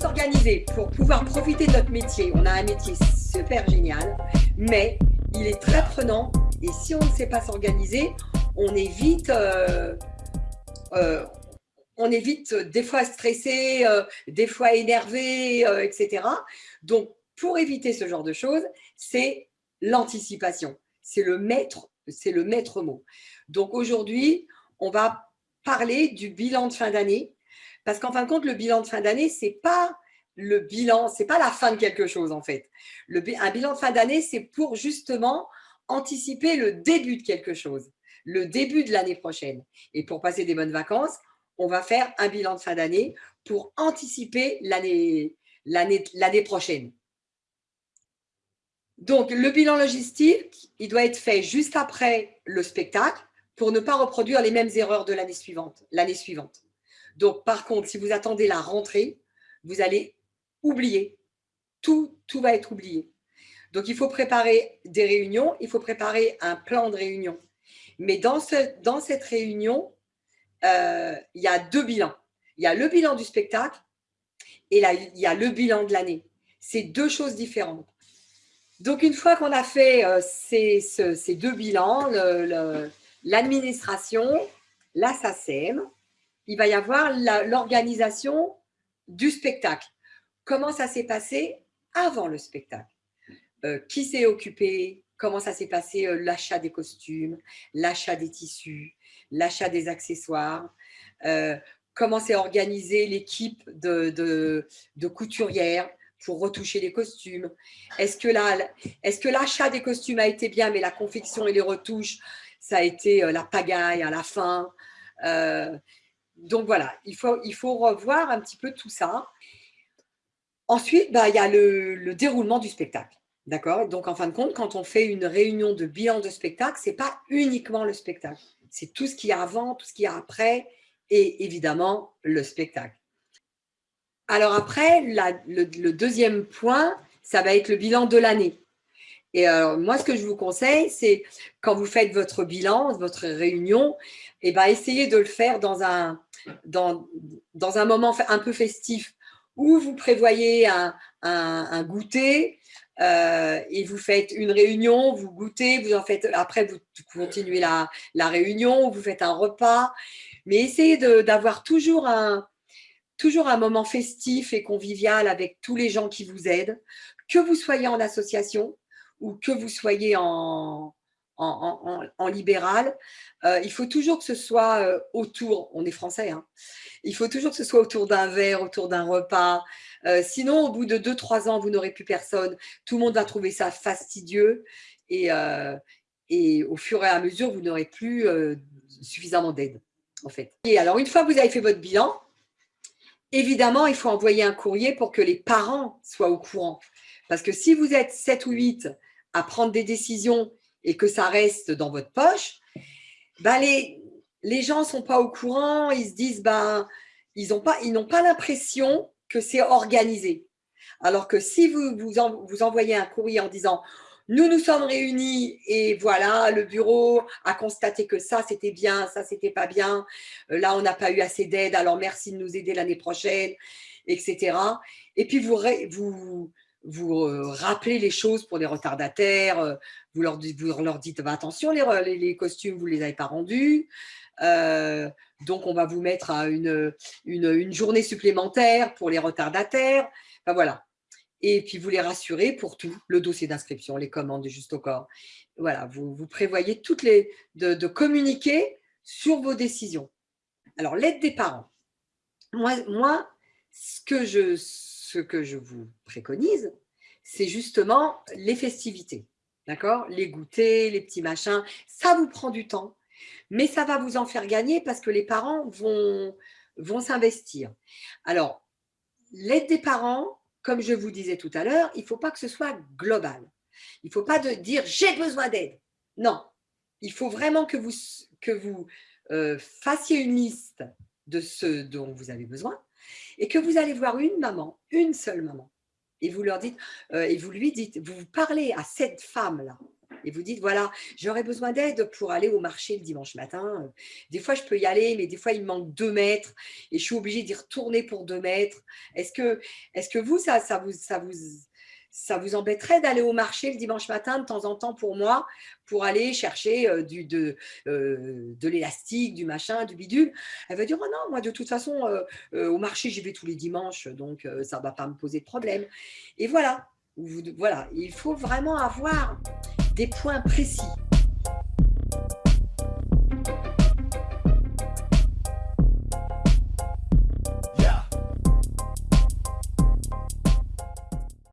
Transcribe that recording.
s'organiser pour pouvoir profiter de notre métier. On a un métier super génial, mais il est très prenant. Et si on ne sait pas s'organiser, on est vite, euh, euh, on vite des fois stressé, euh, des fois énervé, etc. Donc, pour éviter ce genre de choses, c'est l'anticipation. C'est le maître, c'est le maître mot. Donc aujourd'hui, on va parler du bilan de fin d'année parce qu'en fin de compte, le bilan de fin d'année, c'est pas le bilan, c'est pas la fin de quelque chose en fait. Un bilan de fin d'année, c'est pour justement anticiper le début de quelque chose, le début de l'année prochaine. Et pour passer des bonnes vacances, on va faire un bilan de fin d'année pour anticiper l'année prochaine. Donc, le bilan logistique, il doit être fait juste après le spectacle pour ne pas reproduire les mêmes erreurs de l'année suivante. Donc, par contre, si vous attendez la rentrée, vous allez oublier. Tout, va être oublié. Donc, il faut préparer des réunions, il faut préparer un plan de réunion. Mais dans, ce, dans cette réunion, euh, il y a deux bilans. Il y a le bilan du spectacle et il y a le bilan de l'année. C'est deux choses différentes. Donc, une fois qu'on a fait euh, ces, deux bilans, l'administration, la SACEM, il va y avoir l'organisation du spectacle. Comment ça s'est passé avant le spectacle? Euh, Qui s'est occupé? Comment ça s'est passé euh, l'achat des costumes, l'achat des tissus, l'achat des accessoires? Comment s'est organisée l'équipe de, couturières pour retoucher les costumes? Est-ce que l'achat des costumes a été bien, mais la confection et les retouches, ça a été euh, la pagaille à la fin? Euh, Donc voilà, il faut, revoir un petit peu tout ça. Ensuite, bah, il y a le, déroulement du spectacle. D'accord? Donc, en fin de compte, quand on fait une réunion de bilan de spectacle, ce n'est pas uniquement le spectacle. C'est tout ce qu'il y a avant, tout ce qu'il y a après et évidemment le spectacle. Alors après, le, deuxième point, ça va être le bilan de l'année. Et moi, ce que je vous conseille, c'est quand vous faites votre bilan, votre réunion, eh ben, essayez de le faire dans un, dans, dans un moment un peu festif où vous prévoyez un, un, goûter euh, et vous faites une réunion, vous goûtez, vous en faites, après vous continuez la, la réunion, vous faites un repas, mais essayez d'avoir toujours un, toujours un moment festif et convivial avec tous les gens qui vous aident, que vous soyez en association ou que vous soyez en, libéral, euh, il faut toujours que ce soit euh, autour, on est français, hein, il faut toujours que ce soit autour d'un verre, autour d'un repas. Euh, sinon, au bout de 2-3 ans, vous n'aurez plus personne. Tout le monde va trouver ça fastidieux et, et au fur et à mesure, vous n'aurez plus suffisamment d'aide, en fait. Et alors, une fois que vous avez fait votre bilan, Évidemment, il faut envoyer un courrier pour que les parents soient au courant. Parce que si vous êtes 7 ou 8 à prendre des décisions et que ça reste dans votre poche, bah les, les gens ne sont pas au courant, ils se disent, bah, ils n'ont pas, l'impression que c'est organisé. Alors que si vous, vous, envoyez un courrier en disant nous nous sommes réunis et voilà, le bureau a constaté que ça, c'était bien, ça, c'était pas bien. Là, on n'a pas eu assez d'aide, alors merci de nous aider l'année prochaine, etc. Et puis, vous, vous euh, rappelez les choses pour les retardataires, euh, vous leur, dites bah, attention, les, costumes, vous ne les avez pas rendus. donc, on va vous mettre à une, journée supplémentaire pour les retardataires. Enfin, voilà et puis vous les rassurez pour tout, le dossier d'inscription, les commandes juste au corps. Voilà, vous, prévoyez toutes les, de, communiquer sur vos décisions. Alors, l'aide des parents. Moi, moi ce, que je, ce que je vous préconise, c'est justement les festivités. D'accord? Les goûters, les petits machins, ça vous prend du temps, mais ça va vous en faire gagner parce que les parents vont, vont s'investir. Alors, l'aide des parents, comme je vous disais tout à l'heure, il ne faut pas que ce soit global. Il ne faut pas de dire « j'ai besoin d'aide ». Non, il faut vraiment que vous, que vous euh, fassiez une liste de ce dont vous avez besoin et que vous allez voir une maman, une seule maman, et vous, leur dites, euh, et vous lui dites, vous parlez à cette femme-là, Et vous dites, voilà, j'aurais besoin d'aide pour aller au marché le dimanche matin. Des fois, je peux y aller, mais des fois, il manque deux mètres et je suis obligée d'y retourner pour deux mètres. Est-ce que, est que vous, ça, vous, ça, vous, ça vous embêterait d'aller au marché le dimanche matin de temps en temps pour moi, pour aller chercher euh, euh, de l'élastique, du machin, du bidule? Elle va dire, oh non, moi de toute façon, euh, au marché, j'y vais tous les dimanches, donc ça ne va pas me poser de problème. Et voilà, voilà, il faut vraiment avoir des points précis.